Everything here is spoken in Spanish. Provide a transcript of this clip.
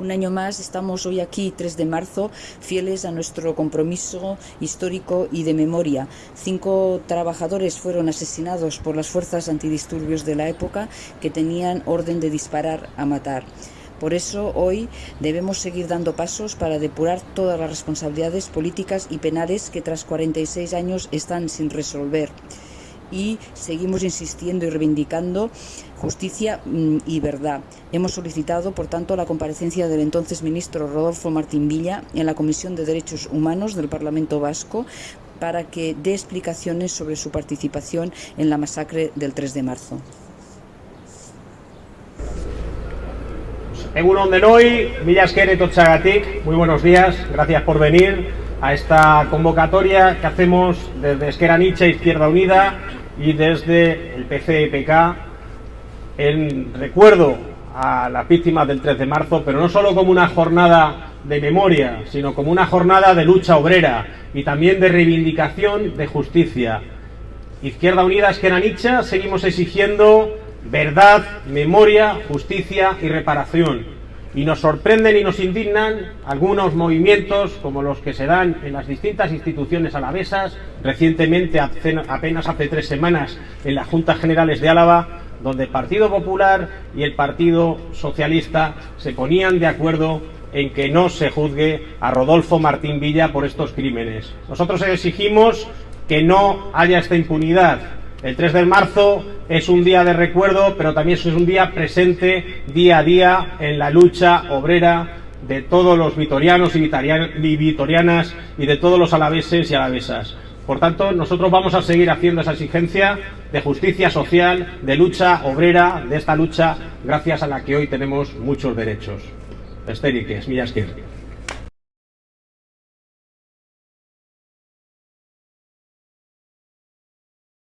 Un año más estamos hoy aquí, 3 de marzo, fieles a nuestro compromiso histórico y de memoria. Cinco trabajadores fueron asesinados por las fuerzas antidisturbios de la época que tenían orden de disparar a matar. Por eso hoy debemos seguir dando pasos para depurar todas las responsabilidades políticas y penales que tras 46 años están sin resolver y seguimos insistiendo y reivindicando justicia mm, y verdad. Hemos solicitado, por tanto, la comparecencia del entonces ministro Rodolfo Martín Villa en la Comisión de Derechos Humanos del Parlamento Vasco para que dé explicaciones sobre su participación en la masacre del 3 de marzo. Egunon muy buenos días, gracias por venir a esta convocatoria que hacemos desde Esquera Nietzsche, Izquierda Unida y desde el PCPK en recuerdo a las víctimas del 3 de marzo, pero no solo como una jornada de memoria, sino como una jornada de lucha obrera y también de reivindicación de justicia. Izquierda Unida, Esquera Nietzsche, seguimos exigiendo verdad, memoria, justicia y reparación y nos sorprenden y nos indignan algunos movimientos como los que se dan en las distintas instituciones alavesas, recientemente apenas hace tres semanas en las Juntas Generales de Álava, donde el Partido Popular y el Partido Socialista se ponían de acuerdo en que no se juzgue a Rodolfo Martín Villa por estos crímenes. Nosotros exigimos que no haya esta impunidad, el 3 de marzo es un día de recuerdo, pero también es un día presente día a día en la lucha obrera de todos los vitorianos y vitorianas y de todos los alaveses y alavesas. Por tanto, nosotros vamos a seguir haciendo esa exigencia de justicia social, de lucha obrera, de esta lucha gracias a la que hoy tenemos muchos derechos. Estériques, Millasquir.